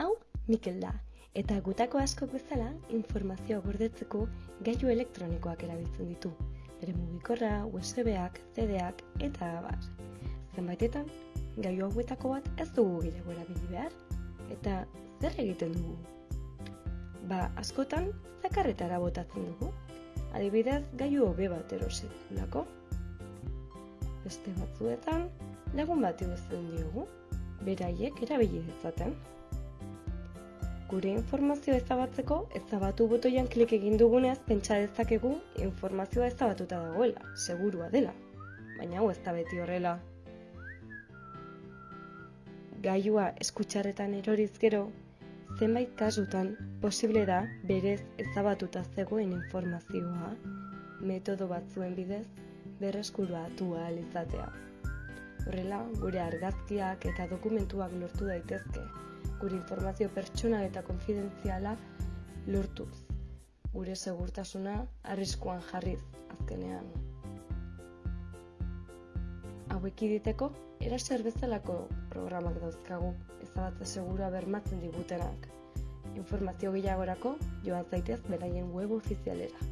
Hau, Mikel da, eta gutako askok bezala informazioa gordetzeko gailu elektronikoak erabiltzen ditu. Bere mugikorra, USB-ak, CD-ak eta abar. Zenbaitetan, gailu hauetako bat ez dugu gehiago erabili behar. Eta zer egiten dugu? Ba, askotan, zakarretara botatzen dugu. Adibidez, gailu hobe bat erosetulako. Beste batzuetan, lagun bat iguzten diogu, beraiek erabili dezaten. Gure informazioa ezabatzeko, ezabatu botoian klik egin dugunez pentsa dezakegu informazioa ezabatuta dagoela, segurua dela. Baina hau ez da beti horrela. Gaiua eskutxarretan eroriz gero, zenbait kasutan posible da berez ezabatuta zegoen informazioa metodo batzuen bidez berreskuratu ahal izatea. Horrela, gure argazkiak eta dokumentuak lortu daitezke, gure informazio pertsonal eta konfidentziala lortuz. Gure segurtasuna arriskuan jarriz azkenean. Hauek iditeko, eraser bezalako programak dauzkagu, ezabatze segura bermatzen digutenak. Informazio gehiagorako joan zaitez beraien web ofizialera.